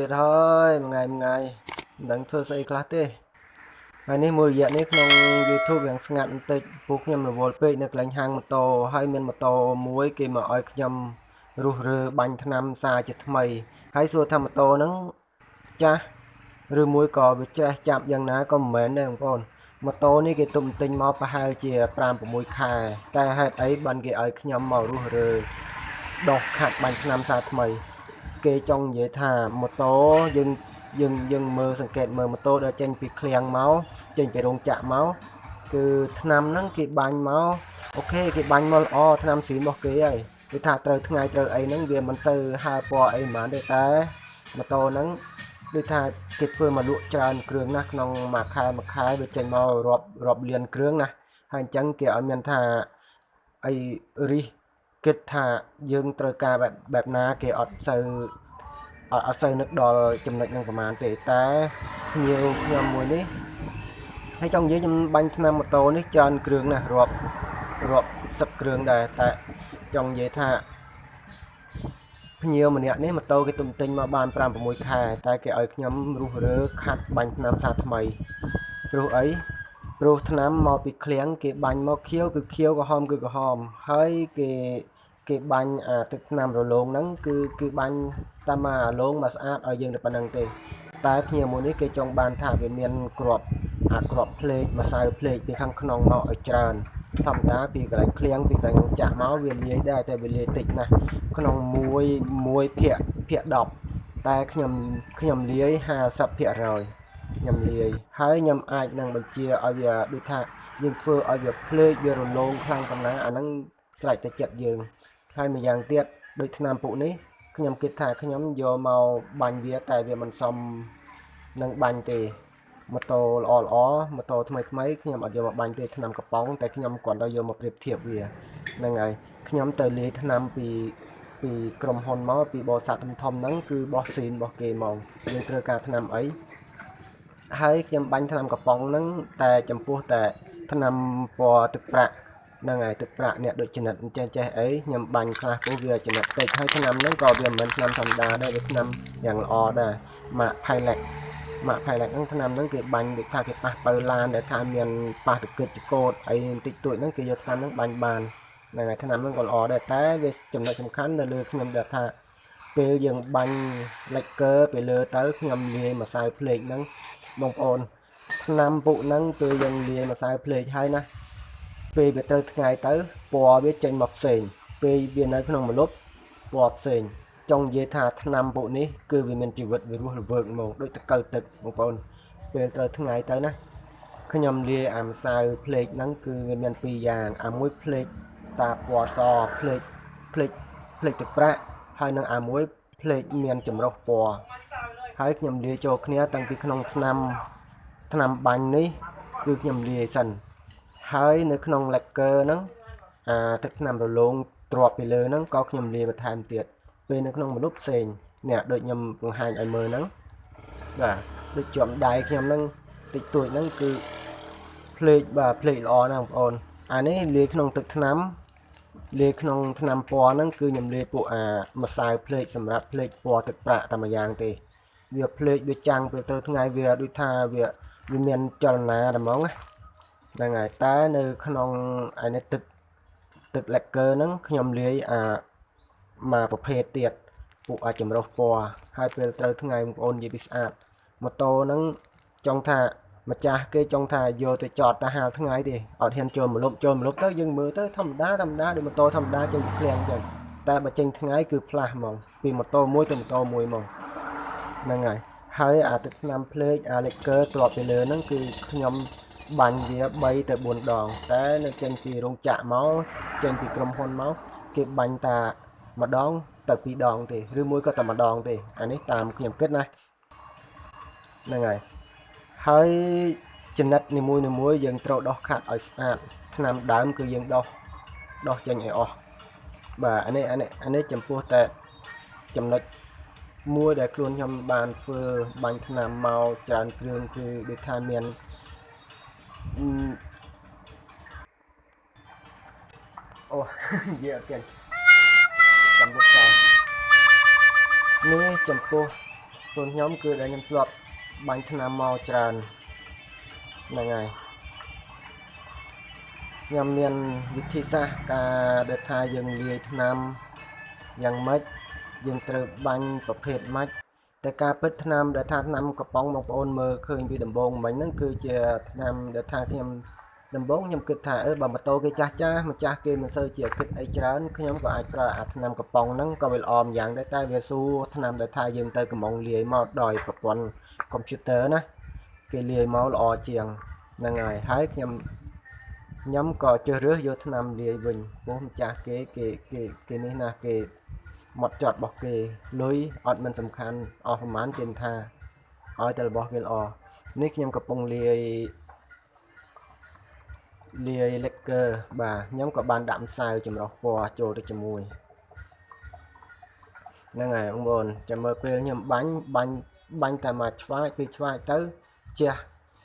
ទេបងប្អូនមកទៀតហើយមួយថ្ងៃមួយថ្ងៃមិនដឹងធ្វើស្អីខ្លះទេហើយនេះមួយរយៈនេះក្នុង YouTube យ៉ាងស្ងាត់បន្តិចពួកខ្ញុំរវល់ពេកនៅកន្លែងហាងម៉ូតូហើយមានម៉ូតូមួយគេមកឲ្យខ្ញុំរុះរើបាញ់ថ្នាំសារជាថ្មីហើយសួរថាម៉ូតូហ្នឹងចាស់ឬមួយក៏វាច្រេះចាប់យ៉ាងណាក៏មិនមែនដែរបងប្អូនម៉ូតូនេះគេទុំទិញមកប្រហែលជា5 6ខែ តែហេតុអីបានគេឲ្យខ្ញុំមករុះរើដោះខាត់បាញ់ថ្នាំសារថ្មី គេចង់និយាយថាម៉ូតូយើងយើងយើងមើលសង្កេតមើលម៉ូតូដែលចេញពីឃ្លាំងមកចេញពីរោងចក្រមកគឺថ្នាំហ្នឹងគេបាញ់មកអូខេគេបាញ់មកល្អថ្នាំស៊ីរបស់គេហើយគឺថាត្រូវថ្ងៃត្រូវអីហ្នឹងវាមិនទៅហើពណ៌អីហ្មងទេតែម៉ូតូហ្នឹងដូចថាគេធ្វើមកលក់ច្រើនគ្រឿងណាស់ក្នុងមួយខែមួយខែវាចេញមករាប់រាប់លានគ្រឿងណាហើយអញ្ចឹងគេឲ្យមានថាអីរិះ គិតថាយើងត្រូវការបែបបែបណាគេអត់សូវអត់អត់សូវនឹកដល់ចំណុចហ្នឹងប្រហែលទេតែភ្ញៀវខ្ញុំមួយនេះហើយចង់និយាយខ្ញុំបាញ់ថ្នាំម៉ូតូនេះច្រើនគ្រឿងណាស់រាប់រាប់សិបគ្រឿងដែរតែចង់និយាយថាភ្ញៀវម្នាក់នេះម៉ូតូគេទុំទិញមកបាន5 6ខែតែគេឲ្យខ្ញុំរុះរើខាត់បាញ់ថ្នាំសាថ្មីព្រោះអីព្រោះថ្នាំមកពីឃ្លាំងគេបាញ់មកខៀវគឺខៀវក្រហមគឺក្រហមហើយគេ គេបាញ់អាទឹកថ្នាំរលោងហ្នឹងគឺគឺបាញ់តាមអារលោងមកស្អាតឲ្យយើងតែប៉ុណ្្នឹងទេតែភ្ញៀវមួយនេះគេចង់បានថាវាមានក្របអាក្របភ្លេកម្សៅភ្លេកពីខាងក្នុងមកឲ្យច្រើនធម្មតាពីកន្លែងឃ្លាំងពីកន្លែងចាក់មកវាលាយដែរតែវាលាយតិចណាស់ក្នុងមួយមួយភាគភាគ10តែខ្ញុំខ្ញុំលាយ50%ខ្ញុំលាយហើយខ្ញុំអាចនឹងបញ្ជាឲ្យវាដូចថាយើងធ្វើឲ្យវាភ្លេកវារលោងខ្លាំងប៉ុណ្ណាអាហ្នឹងស្រេចតែចិត្តយើង ហើយម្យ៉ាងទៀតដូចឆ្នាំពុកនេះខ្ញុំគិតថាខ្ញុំយកមកបាញ់វាតែវាមិនសមនឹងបាញ់ទេម៉ូតូល្អល្អម៉ូតូថ្មីថ្មីខ្ញុំអត់យកមកបាញ់ទេឆ្នាំកំប៉ុងតែខ្ញុំគ្រាន់តែយកមកប្រៀបធៀបវាហ្នឹងហើយខ្ញុំទៅលាយឆ្នាំពីពីក្រុមហ៊ុនមកពីបរិស័ទធំធំហ្នឹងគឺបោះស៊ីនរបស់គេមកយើងត្រូវការឆ្នាំអីហើយខ្ញុំបាញ់ឆ្នាំកំប៉ុងហ្នឹងតែចំពោះតែឆ្នាំពណ៌ទឹកប្រាក់ ហ្នឹងហើយទឹកប្រាក់អ្នកដូចចំណិតចេះចេះអីខ្ញុំបាញ់ខ្លះពោះវាចំណិតតិចហើយឆ្នាំហ្នឹងក៏វាមិនមែនឆ្នាំធម្មតាដែរវាឆ្នាំយ៉ាងល្អដែរម៉ាក់ Pilot ម៉ាក់ Pilot ហ្នឹងឆ្នាំហ្នឹងគេបាញ់ដូចថាគេប៉ះបើឡានដែលថាមានប៉ះទឹកគិតចកោតអីបន្តិចតួចហ្នឹងគេយកឆ្នាំហ្នឹងបាញ់បានហ្នឹងហើយឆ្នាំហ្នឹងក៏ល្អដែរតែវាចំណុចសំខាន់នៅលើខ្ញុំដែលថាពេលយើងបាញ់ lacquer ពីលើទៅខ្ញុំលាយម្សៅភ្លេកហ្នឹងបងប្អូនឆ្នាំពុកហ្នឹងពេលយើងលាយម្សៅភ្លេកហើយណា ពេលវាទៅថ្ងៃទៅពណ៌វាចេញមកផ្សេងពេលវានៅក្នុងម្លប់ពណ៌ផ្សេងចង់និយាយថាថ្នាំពួកនេះគឺវាមានជីវិតវារស់រវើកហ្មងដូចតកៅទឹកបងប្អូនពេលត្រូវថ្ងៃទៅណាខ្ញុំលាយអាម្សៅភ្លេកហ្នឹងគឺវាមានពីរយ៉ាងអាមួយភ្លេកតាពណ៌សភ្លេកភ្លេកភ្លេកទឹកប្រាក់ហើយនឹងអាមួយភ្លេកមានចម្រុះពណ៌ហើយខ្ញុំលាយចូលគ្នាតាំងពីក្នុងឆ្នាំឆ្នាំបាញ់នេះគឺខ្ញុំលាយសិន ហើយនៅក្នុង lacquer ហ្នឹងអាទឹកថ្នាំរលោងទ្រាប់ពីលើហ្នឹងក៏ខ្ញុំលាយបន្ថែមទៀតពេលនៅក្នុងមនុស្សផ្សេងនេះដូចខ្ញុំបង្ហាញឲ្យមើលហ្នឹងបាទដូចជាប់ដៃខ្ញុំហ្នឹងតិចតួចហ្នឹងគឺភ្លេចបាទភ្លេចល្អណាស់បងប្អូនអានេះលាយក្នុងទឹកថ្នាំលាយក្នុងថ្នាំពណ៌ហ្នឹងគឺខ្ញុំលាយពួកអាម្សៅភ្លេចសម្រាប់ភ្លេចពណ៌ទឹកប្រាក់តែមួយយ៉ាងទេវាភ្លេចវាចាំងពេលទៅថ្ងៃវាដូចថាវាវាមានចលនាតែហ្មងណា ហ្នឹងហើយតែនៅក្នុងអានេះទឹកទឹក lacquer ហ្នឹងខ្ញុំលាយអាមកប្រភេទទៀតពួកអាចចម្រុះពណ៌ហើយពេលត្រូវថ្ងៃបងប្អូននិយាយពីស្អាតម៉ូតូហ្នឹងចង់ថាម្ចាស់គេចង់ថាយកទៅចតទៅហាលថ្ងៃទេអត់ហ៊ានចូលមលប់ចូលមលប់ទៅយើងមើលទៅធម្មតាធម្មតាដូចម៉ូតូធម្មតាចេញពីឃ្លាំងចឹងតែបើចេញថ្ងៃគឺផ្លាស់ហ្មងពីម៉ូតូមួយទៅម៉ូតូមួយហ្មងហ្នឹងហើយហើយអាទឹកថ្នាំភ្លេចអា liquor ទ្រាប់ពីលើហ្នឹងគឺខ្ញុំ បាញ់វា3ទៅ4ដង តែនៅចេញពីរោងចក្រមកចេញពីក្រុមហ៊ុនមកគេបាញ់តាម្ដងទៅពីរដងទេឬមួយក៏តែម្ដងទេអានេះតាមខ្ញុំគិតណាហ្នឹងហើយហើយចំណិតនីមួយនីមួយយើងត្រូវដោះខាត់ឲ្យស្អាតថ្នាំដើមគឺយើងដោះដោះចេញឲ្យអស់បាទអានេះអានេះអានេះចំពោះតែចំណុចមួយដែលខ្លួនខ្ញុំបានធ្វើបាញ់ថ្នាំមកច្រើនគ្រឿងគឺដូចថាមាន អូនិយាយអត់ចេញចាំមុខចោលនេះចំពោះខ្លួនខ្ញុំគឺដែលខ្ញុំធ្លាប់បាញ់ថ្នាំមកច្រើនហ្នឹងហើយខ្ញុំមានវិធីសាស្ត្រការដែលថាយើងលាយថ្នាំយ៉ាងម៉េចយើងត្រូវបាញ់ប្រភេទម៉េច តែការពិតថ្នាំដែលថាថ្នាំកំប៉ុងបងប្អូនមើលឃើញពីដំបូងមិញហ្នឹងគឺជាថ្នាំដែលថាខ្ញុំដំបូងខ្ញុំគិតថាអឺបើម៉ូតូគេចាស់ចាស់ម្ចាស់គេមិនសូវជាគិតអីច្រើនខ្ញុំក៏អាចប្រើអាថ្នាំកំប៉ុងហ្នឹងក៏វាល្អម្យ៉ាងដែរតែវាស៊ូថ្នាំដែលថាយើងទៅកំងលាយមកដោយប្រព័ន្ធកុំព្យូទ័រណាគេលាយមកល្អជាងហ្នឹងហើយហើយខ្ញុំខ្ញុំក៏ជ្រើសរើសយកថ្នាំលាយវិញព្រោះម្ចាស់គេគេគេគេនេះណាគេ មកចត់របស់គេលុយអត់មិនសំខាន់អស់ប្រហែលគេថាឲ្យតែរបស់គេល្អនេះខ្ញុំកំពុងលាយលាយ lacquer បាទខ្ញុំក៏បានដាក់ម្សៅចម្រុះពណ៌ចូលទៅជាមួយហ្នឹងហើយបងប្អូនចាំមើលពេលខ្ញុំបាញ់បាញ់បាញ់តែមកឆ្វាយពីឆ្វាយទៅជះ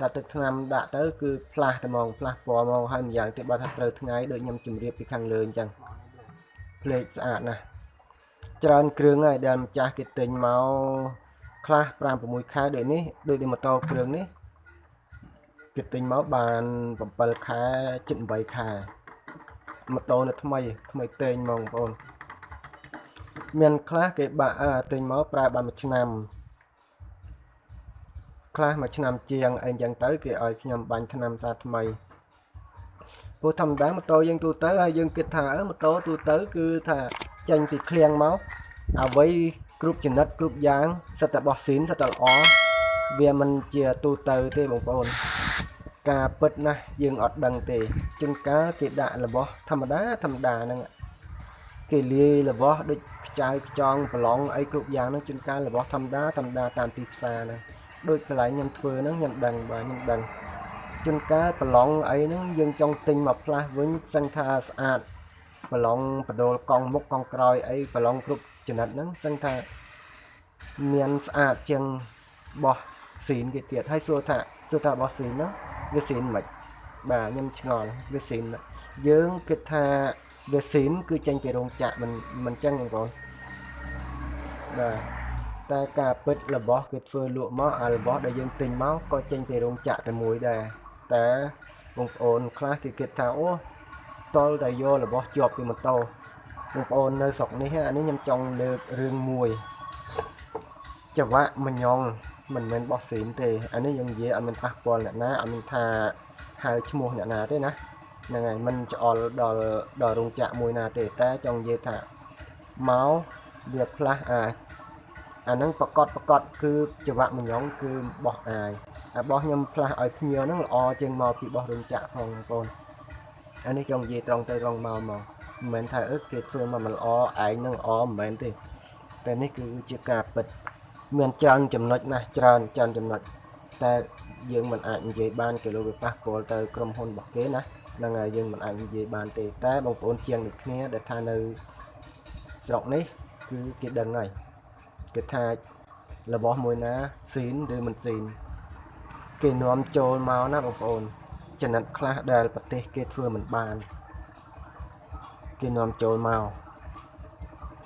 តែទឹកថ្នាំដាក់ទៅគឺផ្លាស់តែហ្មងផ្លាស់ពណ៌ហ្មងហើយម្យ៉ាងទៀតបើថាត្រូវថ្ងៃដូចខ្ញុំជម្រាបពីខាងលើអញ្ចឹងភ្លេចស្អាតណាស់ ច្រើនគ្រឿងហើយដែលម្ចាស់គេទិញមកខ្លះ5 6ខែដូចនេះដូចម៉ូតូគ្រឿងនេះគេទិញមកបាន7ខែជិត8ខែម៉ូតូនៅថ្មីថ្មីតេងហ្មងបងប្អូនមានខ្លះគេបាក់ទិញមកប្រើបានមួយឆ្នាំខ្លះមួយឆ្នាំជាងអីចឹងទៅគេឲ្យខ្ញុំបាញ់ថ្នាំសាថ្មីព្រោះធម្មតាម៉ូតូយើងទូទៅហើយយើងគិតថាអឺម៉ូតូទូទៅគឺថា ចេញពីឃ្លាំងមកអ្វីគ្រប់ចំណិតគ្រប់យ៉ាងសិតតែបោះស៊ីនសិតតែល្អវាមិនជាទូទៅទេបងប្អូន ការពិតណាស់យើងអត់ដឹងទេជួនកាលគេដាក់របស់ធម្មតាធម្មតាហ្នឹងគេលាយរបស់ដូចខ្ចៅខ្ចង់ប្រឡងអីគ្រប់យ៉ាងហ្នឹងជួនកាលរបស់ធម្មតាធម្មតាតាមទីផ្សារហ្នឹងដូចកន្លែងខ្ញុំធ្វើហ្នឹងខ្ញុំដឹងបាទខ្ញុំដឹងជួនកាលប្រឡងអីហ្នឹងយើងចង់ទិញមកផ្លាស់វិញសឹងថាស្អាត ប្រឡងបដូលកង់មុខកង់ក្រោយអីប្រឡងគ្រប់ចំណិតហ្នឹងសឹងថាមានស្អាតជាងបោះស៊ីនគេទៀតហើយសួរថាសួរថាបោះស៊ីនហ្នឹងវាស៊ីនមិនបាទខ្ញុំឆ្ងល់វាស៊ីនយើងគិតថាវាស៊ីនគឺចេញពីរោងចក្រមិនមិនចឹងបងប្អូនបាទតែការពិតរបស់គេធ្វើលក់មកអារបស់ដែលយើងទិញមកក៏ចេញពីរោងចក្រតែមួយដែរតែបងប្អូនខ្លះគេគិតថាអូ តល់តែយករបស់ជាប់ពីម៉ូតូបងប្អូននៅស្រុកនេះអានេះខ្ញុំចង់លើករឿងមួយចង្វាក់មញងមិនមែនបោះស៊ីនទេអានេះយើងនិយាយអត់មានប៉ះពាល់អ្នកណាអត់មានថាហៅឈ្មោះអ្នកណាទេណាហ្នឹងហើយមិនច្អល់ដល់ដល់រោងចក្រមួយណាទេតែចង់និយាយថាមកវាផ្លាស់អាអាហ្នឹងប្រកបប្រកបគឺចង្វាក់មញងគឺបោះអាយអាបោះខ្ញុំផ្លាស់ឲ្យភ្ញៀវហ្នឹងល្អជាងមកពីបោះរោងចក្រផងបងប្អូន អានេះចង់និយាយត្រង់ទៅត្រង់មកមកមិនមែនថាអឺគេធ្វើមកមិនល្អឯងនឹងល្អមិនមែនទេតែនេះគឺជាការពិតមានច្រើនចំណុចណាស់ច្រើនច្រើនចំណុចតែយើងមិនអាចនិយាយបានគេលោកវាប៉ះពាល់ទៅក្រុមហ៊ុនរបស់គេណាហ្នឹងហើយយើងមិនអាចនិយាយបានទេតែបងប្អូនជាងដូចគ្នាដែលថានៅស្រុកនេះគឺគេដឹងហើយគេថារបស់មួយណាស៊ីនឬមិនស៊ីនគេនាំចូលមកណាបងប្អូន ចំណិតខ្លះដែលប្រទេសគេធ្វើមិនបានគេនាំចូលមក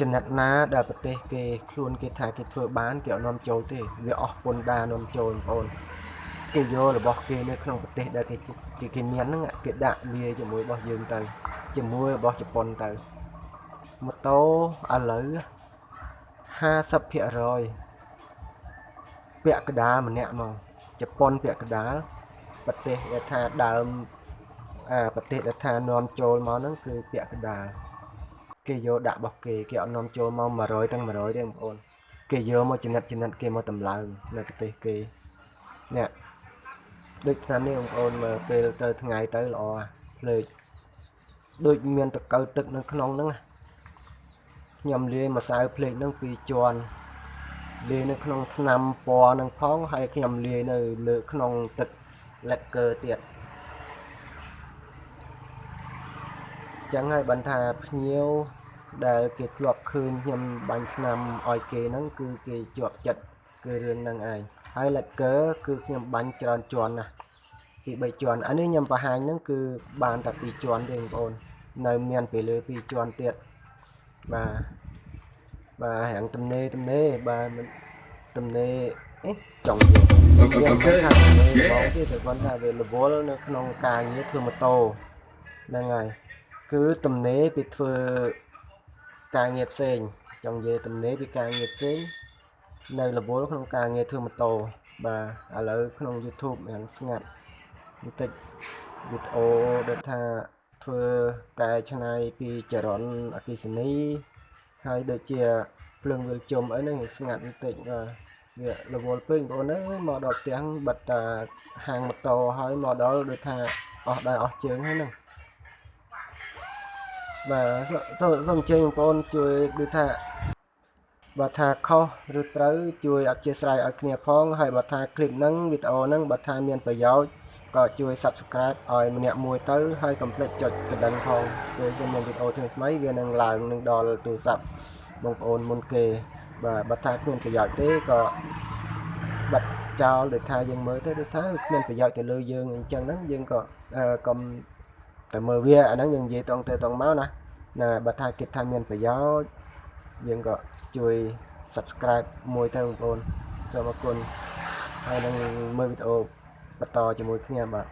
ចំណិតណាដែលប្រទេសគេខ្លួនគេថាគេធ្វើបានគេអត់នាំចូលទេវាអស់ពន្ធដារនាំចូលបងប្អូនគេយករបស់គេនៅក្នុងប្រទេសដែលគេគេគេមានហ្នឹងគេដាក់លាយជាមួយរបស់យើងទៅ ជាមួយរបស់ជប៉ុនទៅម៉ូតូឥឡូវ50%ពាក់កដាលម្នាក់ហ្មងជប៉ុនពាក់កដាល ប្រទេសដែលថាដើមអាប្រទេសដែលថានាំចូលមកហ្នឹងគឺពាក់កដាលគេយកដាក់របស់គេគេអត់នាំចូលមក100ទាំង100ទេបងប្អូនគេយកមកចំណិតចំណិតគេមកតម្លើងនៅប្រទេសគេនេះដូចឆ្នាំនេះបងប្អូនមើលពេលទៅថ្ងៃទៅល្អភ្លេចដូចមានតកៅទឹកនៅក្នុងហ្នឹងខ្ញុំលាយម្សៅភ្លេចហ្នឹងពីរជាន់លាយនៅក្នុងថ្នាំពណ៌នឹងផងហើយខ្ញុំលាយនៅលើក្នុងទឹក lacquer ទៀតចឹងហើយបានថាភ្ញៀវដែលគេធ្លាប់ឃើញខ្ញុំបាញ់ឆ្នាំឲ្យគេហ្នឹងគឺគេជាប់ចិត្តគឺរឿងហ្នឹងឯងហើយ lacquer គឺខ្ញុំបាញ់ច្រើនជាន់ណាស់ពី3ជាន់អានេះខ្ញុំបង្ហាញហ្នឹងគឺបានតែ2ជាន់ទេបងប្អូននៅមានពេលលើ2ជាន់ទៀតបាទបាទរាងទំនេរទំនេរបាទមិនទំនេរអេចង់និយាយ Okay, វាមិន okay. ថាទំនេរបង Yeah. ទេតែគាត់ថាវារវល់នៅក្នុងការងារធ្វើម៉ូតូហ្នឹងហើយគឺទំនេរពីធ្វើការងារផ្សេងចង់និយាយទំនេរពីការងារផ្សេងនៅរវល់ក្នុងការងារធ្វើម៉ូតូបាទឥឡូវក្នុង YouTube យ៉ាងស្ងាត់បន្តិចវីដេអូដែលថាធ្វើកែច្នៃពីចរន្តអគិសនីហើយដូចជាភ្លើងវិលជុំអីហ្នឹងស្ងាត់បន្តិចបាទ វារវល់ពេកបងប្អូនអើយមកដល់ផ្ទះបិទតាហាងម៉ូតូហើយមកដល់ដូចថាអស់ដែរអស់ជើងហើយហ្នឹងបាទសូមសូមសូមអញ្ជើញបងប្អូនជួយដូចថា បើថាខុសឬត្រូវជួយអធិស្ឋានឲ្យគ្នាផងហើយបើថាคลิปហ្នឹងវីដេអូហ្នឹងបើថាមានប្រយោជន៍ក៏ជួយ Subscribe ឲ្យម្នាក់មួយទៅហើយកុំភ្លេចចុចកណ្ដឹងផងពេលយើងមានវីដេអូថ្មីៗវានឹងឡើងនឹងដល់ទូរស័ព្ទបងប្អូនមុនគេ បាទបើថាគ្មានប្រយោជន៍ទេក៏បាត់ចោលដូចថាយើងមើលទៅដូចថាគ្មានប្រយោជន៍ទៅលើយើងអញ្ចឹងហ្នឹងយើងក៏អឺកុំតែមើលវាអាហ្នឹងយើងនិយាយតង់ទៅតង់មកណាណាបើថាគិតថាមានប្រយោជន៍យើងក៏ជួយ subscribe មួយទៅបងប្អូនសូមអរគុណហើយនឹងមើលវីដេអូបន្តជាមួយគ្នាបាទ